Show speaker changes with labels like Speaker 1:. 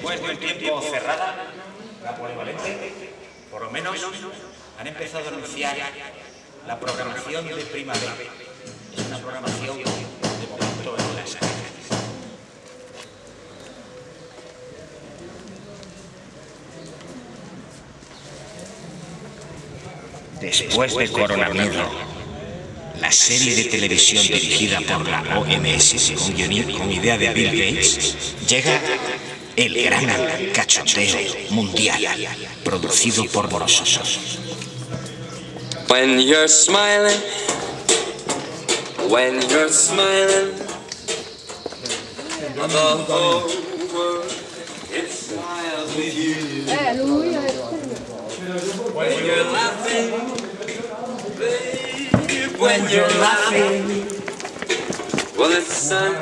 Speaker 1: después de un tiempo cerrada, la polivalente, por lo menos, han empezado a anunciar la programación de primavera. Es una programación de momento en las Después de Coronamiedo, la serie de televisión dirigida por la OMS con idea de Bill Gates, llega el gran cachoteo mundial, producido por nosotros.
Speaker 2: When you're smiling, when you're smiling, the whole world it smiles with you. When you're laughing, babe, when you're laughing, well, the sun.